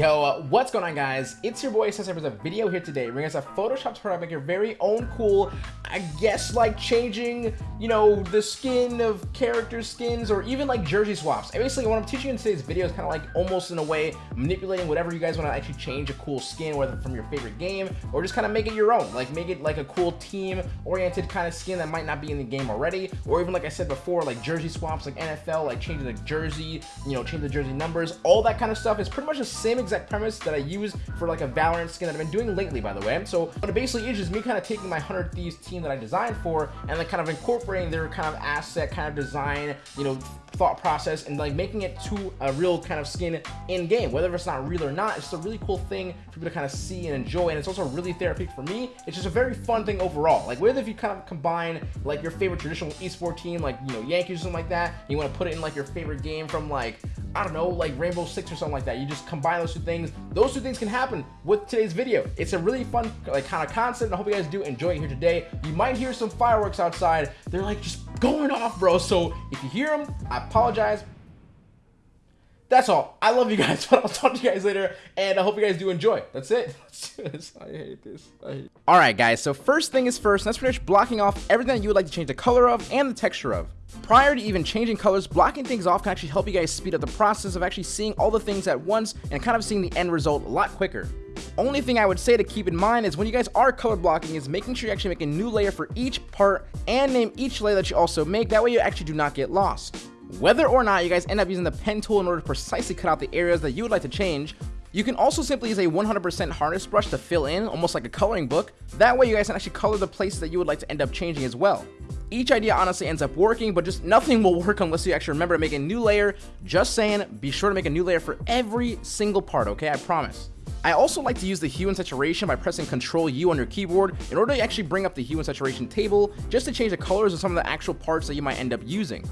Yo, uh, what's going on guys? It's your boy with a video here today bringing us a Photoshop tutorial to make your very own cool, I guess like changing, you know, the skin of character skins or even like jersey swaps. And basically what I'm teaching in today's video is kind of like almost in a way manipulating whatever you guys want to actually change a cool skin, whether from your favorite game or just kind of make it your own. Like make it like a cool team oriented kind of skin that might not be in the game already. Or even like I said before, like jersey swaps, like NFL, like changing the jersey, you know, change the jersey numbers, all that kind of stuff is pretty much the same exact premise that I use for like a Valorant skin that I've been doing lately, by the way. So what it basically is just me kind of taking my 100 Thieves team that I designed for and then kind of incorporating their kind of asset, kind of design, you know, thought process and like making it to a real kind of skin in game whether it's not real or not it's just a really cool thing for people to kind of see and enjoy and it's also really therapeutic for me it's just a very fun thing overall like whether if you kind of combine like your favorite traditional esport team like you know yankees or something like that you want to put it in like your favorite game from like I don't know, like Rainbow Six or something like that. You just combine those two things. Those two things can happen with today's video. It's a really fun like kind of concept. And I hope you guys do enjoy it here today. You might hear some fireworks outside. They're like just going off, bro. So if you hear them, I apologize. That's all. I love you guys, but I'll talk to you guys later, and I hope you guys do enjoy. That's it. I hate this. I hate all right, guys. So first thing is first. Let's finish blocking off everything that you would like to change the color of and the texture of. Prior to even changing colors, blocking things off can actually help you guys speed up the process of actually seeing all the things at once and kind of seeing the end result a lot quicker. Only thing I would say to keep in mind is when you guys are color blocking is making sure you actually make a new layer for each part and name each layer that you also make. That way you actually do not get lost. Whether or not you guys end up using the pen tool in order to precisely cut out the areas that you would like to change, you can also simply use a 100% hardness brush to fill in, almost like a coloring book. That way you guys can actually color the places that you would like to end up changing as well. Each idea honestly ends up working, but just nothing will work unless you actually remember to make a new layer. Just saying, be sure to make a new layer for every single part, okay? I promise. I also like to use the hue and saturation by pressing Ctrl U on your keyboard in order to actually bring up the hue and saturation table just to change the colors of some of the actual parts that you might end up using.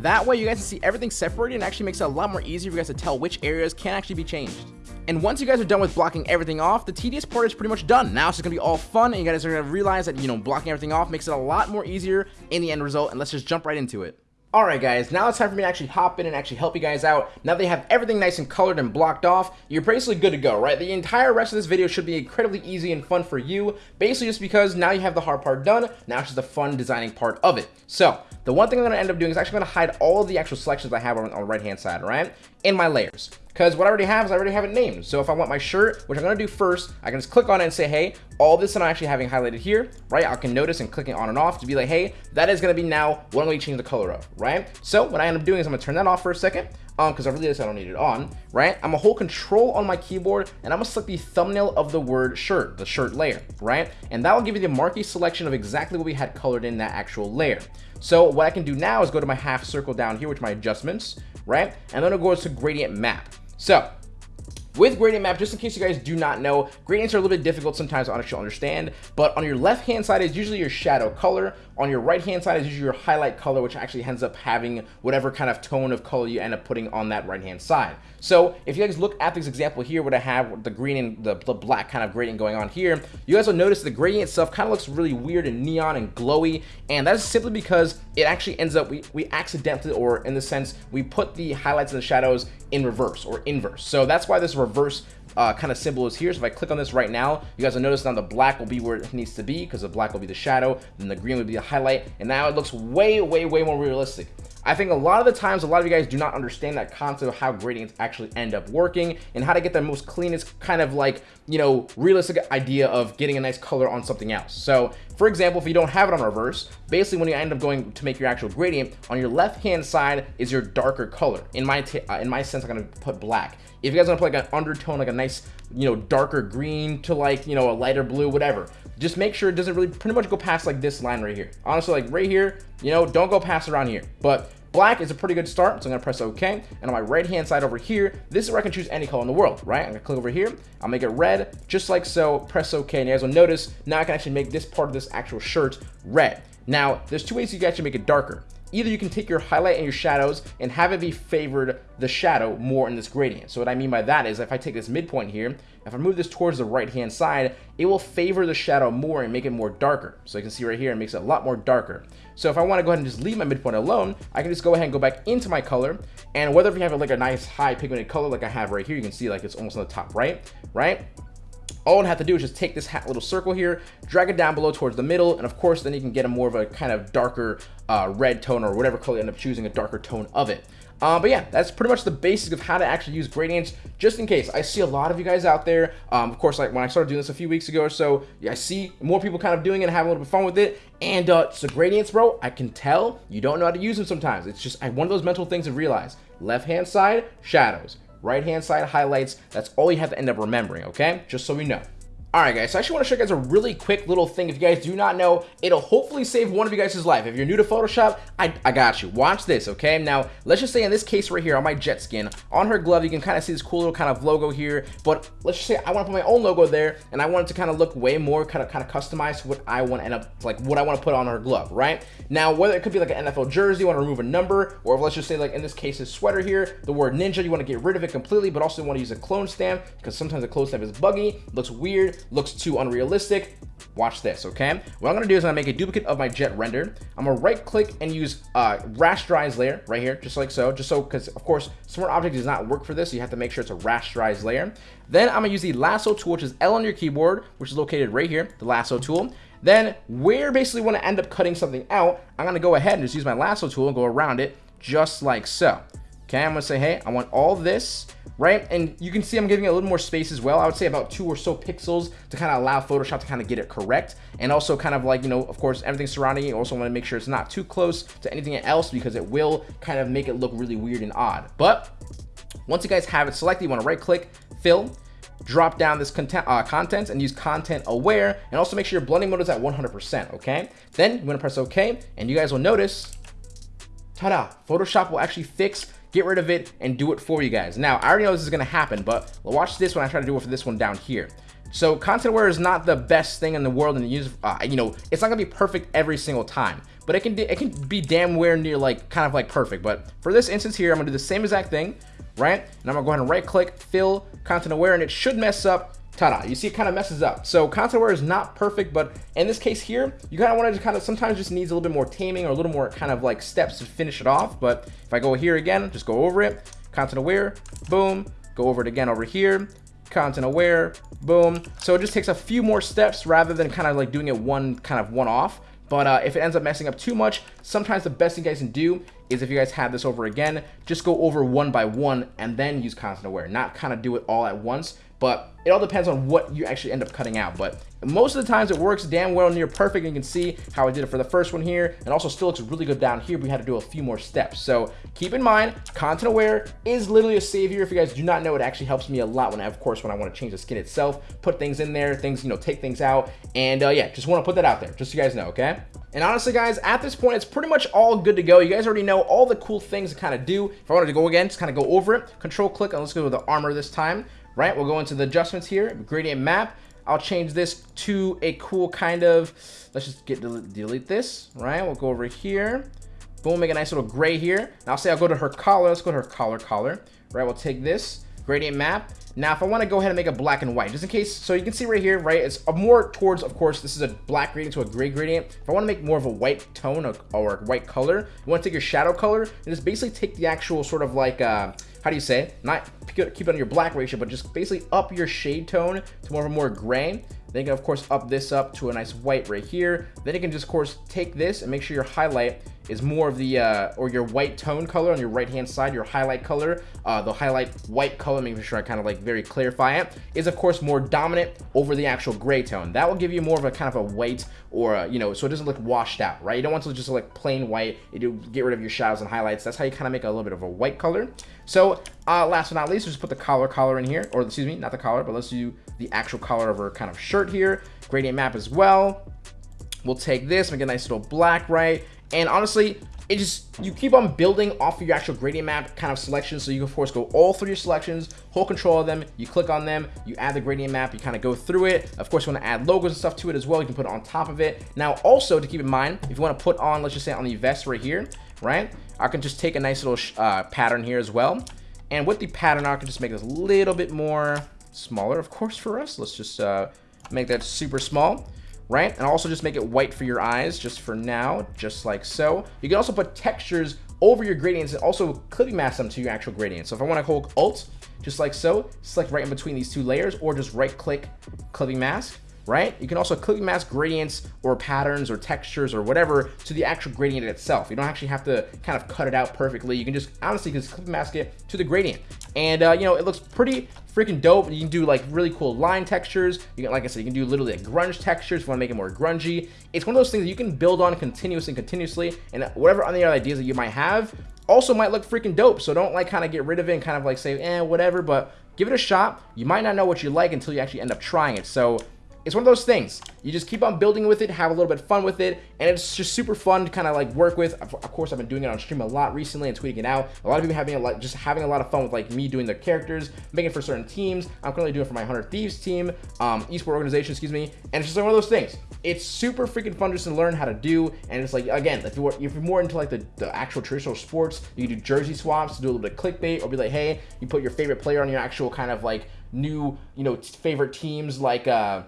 That way you guys can see everything separated and actually makes it a lot more easier for you guys to tell which areas can actually be changed. And once you guys are done with blocking everything off, the tedious part is pretty much done. Now it's just gonna be all fun and you guys are gonna realize that, you know, blocking everything off makes it a lot more easier in the end result and let's just jump right into it. Alright guys, now it's time for me to actually hop in and actually help you guys out. Now they have everything nice and colored and blocked off, you're basically good to go, right? The entire rest of this video should be incredibly easy and fun for you, basically just because now you have the hard part done, now it's just the fun designing part of it. So, the one thing I'm going to end up doing is actually going to hide all of the actual selections I have on, on the right hand side, right? In my layers. Because what I already have is I already have it named. So if I want my shirt, which I'm going to do first, I can just click on it and say, hey, all this I'm actually having highlighted here, right? I can notice and clicking on and off to be like, hey, that is going to be now what I'm going to change the color of, right? So what I end up doing is I'm going to turn that off for a second um because i really just I don't need it on right i'm gonna hold control on my keyboard and i'm gonna select the thumbnail of the word shirt the shirt layer right and that will give you the marquee selection of exactly what we had colored in that actual layer so what i can do now is go to my half circle down here which my adjustments right? And then it goes to gradient map. So with gradient map, just in case you guys do not know, gradients are a little bit difficult sometimes to understand, but on your left hand side is usually your shadow color, on your right hand side is usually your highlight color, which actually ends up having whatever kind of tone of color you end up putting on that right hand side. So if you guys look at this example here, what I have the green and the, the black kind of gradient going on here, you guys will notice the gradient itself kind of looks really weird and neon and glowy, and that is simply because it actually ends up, we, we accidentally, or in the sense, we put the highlights and the shadows in reverse or inverse. So that's why this reverse uh, kind of symbol is here. So if I click on this right now, you guys will notice now the black will be where it needs to be because the black will be the shadow, then the green will be the highlight, and now it looks way, way, way more realistic. I think a lot of the times, a lot of you guys do not understand that concept of how gradients actually end up working and how to get the most cleanest kind of like, you know, realistic idea of getting a nice color on something else. So for example, if you don't have it on reverse, basically when you end up going to make your actual gradient, on your left-hand side is your darker color. In my uh, in my sense, I'm gonna put black. If you guys want to put like an undertone, like a nice, you know, darker green to like, you know, a lighter blue, whatever, just make sure it doesn't really pretty much go past like this line right here. Honestly, like right here, you know, don't go past around here. But Black is a pretty good start, so I'm gonna press OK. And on my right hand side over here, this is where I can choose any color in the world, right? I'm gonna click over here, I'll make it red, just like so, press OK. And you guys will notice, now I can actually make this part of this actual shirt red. Now, there's two ways you can actually make it darker. Either you can take your highlight and your shadows and have it be favored the shadow more in this gradient. So what I mean by that is if I take this midpoint here, if I move this towards the right hand side, it will favor the shadow more and make it more darker. So you can see right here, it makes it a lot more darker. So if I want to go ahead and just leave my midpoint alone, I can just go ahead and go back into my color. And whether if you have like a nice high pigmented color like I have right here, you can see like it's almost on the top right, right? All I have to do is just take this little circle here, drag it down below towards the middle, and of course, then you can get a more of a kind of darker uh, red tone or whatever color you end up choosing, a darker tone of it. Uh, but yeah, that's pretty much the basics of how to actually use gradients, just in case. I see a lot of you guys out there. Um, of course, like when I started doing this a few weeks ago or so, yeah, I see more people kind of doing it and having a little bit of fun with it. And uh, so gradients, bro, I can tell you don't know how to use them sometimes. It's just I, one of those mental things to realize. Left-hand side, shadows right hand side highlights. That's all you have to end up remembering, okay? Just so we know. Alright guys, so I actually want to show you guys a really quick little thing. If you guys do not know, it'll hopefully save one of you guys' life. If you're new to Photoshop, I, I got you. Watch this, okay? Now, let's just say in this case right here on my Jett skin, on her glove, you can kind of see this cool little kind of logo here. But let's just say I want to put my own logo there, and I want it to kind of look way more kind of kind of customized to what I want to end up, like what I want to put on her glove, right? Now, whether it could be like an NFL jersey, you want to remove a number, or let's just say like in this case, this sweater here, the word ninja, you want to get rid of it completely, but also want to use a clone stamp, because sometimes a clone stamp is buggy, looks weird, looks too unrealistic, watch this, okay? What I'm gonna do is I'm gonna make a duplicate of my Jett render. I'm gonna right click and use uh, rasterize layer right here, just like so, just so, because of course, Smart Object does not work for this, so you have to make sure it's a rasterized layer. Then I'm gonna use the lasso tool, which is L on your keyboard, which is located right here, the lasso tool. Then where basically I end up cutting something out, I'm gonna go ahead and just use my lasso tool and go around it just like so. Okay, I'm gonna say, hey, I want all this right? And you can see I'm giving it a little more space as well. I would say about two or so pixels to kind of allow Photoshop to kind of get it correct. And also kind of like, you know, of course, everything surrounding. You also want to make sure it's not too close to anything else because it will kind of make it look really weird and odd. But once you guys have it selected, you want to right click, fill, drop down this content, uh, content and use content aware and also make sure your blending mode is at 100%, okay? Then you want to press okay and you guys will notice, ta-da, Photoshop will actually fix get rid of it, and do it for you guys. Now, I already know this is to happen, but watch this when I try to do it for this one down here. So content aware is not the best thing in the world and use, uh, you know, it's not gonna be perfect every single time, but it can it can be damn where near like kind of like perfect. But for this instance here, I'm gonna do the same exact thing, right? And I'm gonna go ahead and right click, fill content aware, and it should mess up ta-da you see it kind of messes up. So content aware is not perfect but in this case here you kind of want to kind of sometimes just needs a little bit more taming or a little more kind of like steps to finish it off but if i go here again just go over it content aware boom go over it again over here content aware boom. So it just takes a few more steps rather than kind of like doing it one kind of one off but uh, if it ends up messing up too much, sometimes the best thing you guys can do is if you guys have this over again, just go over one by one and then use content aware, not kind of do it all at once but it all depends on what you actually end up cutting out. But most of the times it works damn well near perfect. You can see how I did it for the first one here. And also still looks really good down here. But We had to do a few more steps. So keep in mind, content aware is literally a savior. If you guys do not know, it actually helps me a lot when I, of course, when I want to change the skin itself, put things in there, things, you know, take things out. And uh, yeah, just want to put that out there, just so you guys know, okay? And honestly, guys, at this point, it's pretty much all good to go. You guys already know all the cool things to kind of do. If I wanted to go again, just kind of go over it. Control click, and let's go with the armor this time right? We'll go into the adjustments here, gradient map. I'll change this to a cool kind of, let's just get delete this, right? We'll go over here. Boom, make a nice little gray here. Now say I'll go to her collar. Let's go to her collar collar, right? We'll take this gradient map. Now, if I want to go ahead and make a black and white, just in case, so you can see right here, right, it's more towards, of course, this is a black gradient to a gray gradient. If I want to make more of a white tone or, or white color, you want to take your shadow color and just basically take the actual sort of like, uh, how do you say? Not keep it on your black ratio, but just basically up your shade tone to more of a more gray. Then you can, of course, up this up to a nice white right here. Then you can just, of course, take this and make sure your highlight is more of the, uh, or your white tone color on your right-hand side, your highlight color, uh, the highlight white color, making sure I kind of like very clarify it, is of course more dominant over the actual gray tone. That will give you more of a kind of a white or, a, you know, so it doesn't look washed out, right? You don't want to just look plain white. You get rid of your shadows and highlights. That's how you kind of make a little bit of a white color. So uh, last but not least, just put the collar collar in here, or excuse me, not the collar, but let's do the actual color of her kind of shirt here. Gradient map as well. We'll take this, make a nice little black, right? And honestly, it just, you keep on building off of your actual gradient map kind of selection. So you can, of course, go all through your selections, hold control of them, you click on them, you add the gradient map, you kind of go through it. Of course, you want to add logos and stuff to it as well. You can put it on top of it. Now, also to keep in mind, if you want to put on, let's just say on the vest right here, right? I can just take a nice little uh, pattern here as well. And with the pattern, I can just make this a little bit more smaller, of course, for us. Let's just uh, make that super small, right? And also just make it white for your eyes, just for now, just like so. You can also put textures over your gradients and also clipping mask them to your actual gradient. So if I want to hold Alt, just like so, select right in between these two layers, or just right click clipping mask, right? You can also clipping mask gradients or patterns or textures or whatever to the actual gradient itself. You don't actually have to kind of cut it out perfectly. You can just honestly just clipping mask it to the gradient. And, uh, you know, it looks pretty freaking dope. You can do like really cool line textures. You can, like I said, you can do literally like grunge textures if you want to make it more grungy. It's one of those things that you can build on continuously and continuously. And whatever other ideas that you might have also might look freaking dope. So don't like kind of get rid of it and kind of like say, eh, whatever. But give it a shot. You might not know what you like until you actually end up trying it. So it's one of those things. You just keep on building with it, have a little bit of fun with it, and it's just super fun to kind of like work with. Of course, I've been doing it on stream a lot recently and tweeting it out. A lot of people having a lot, just having a lot of fun with like me doing the characters, making for certain teams. I'm currently doing it for my 100 Thieves team, um, esport organization, excuse me. And it's just like one of those things. It's super freaking fun just to learn how to do. And it's like, again, if you're, if you're more into like the, the actual traditional sports, you do jersey swaps do a little bit of clickbait or be like, hey, you put your favorite player on your actual kind of like new, you know, favorite teams like, uh,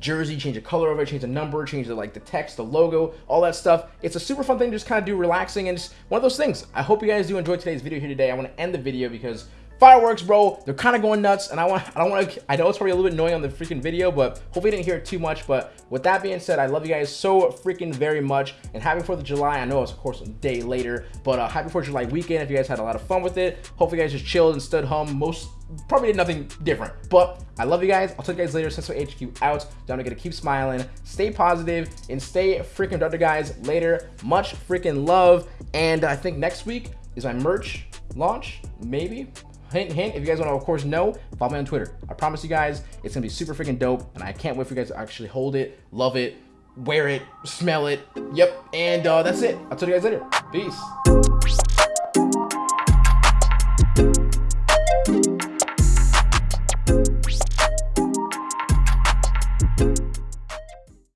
jersey, change the color of it, change the number, change the like the text, the logo, all that stuff. It's a super fun thing to just kind of do relaxing and just one of those things. I hope you guys do enjoy today's video here today. I want to end the video because fireworks, bro, they're kind of going nuts and I want I don't want to I know it's probably a little bit annoying on the freaking video, but hopefully you didn't hear it too much. But with that being said, I love you guys so freaking very much and happy 4th of July. I know it's of course a day later, but uh, happy 4th of July weekend if you guys had a lot of fun with it. Hopefully you guys just chilled and stood home most probably did nothing different. But I love you guys. I'll talk to you guys later. Sensor HQ out. Don't forget to keep smiling, stay positive, and stay freaking productive, guys. Later. Much freaking love. And I think next week is my merch launch. Maybe. Hint, hint. If you guys want to, of course, know, follow me on Twitter. I promise you guys, it's going to be super freaking dope. And I can't wait for you guys to actually hold it, love it, wear it, smell it. Yep. And uh, that's it. I'll to you guys later. Peace.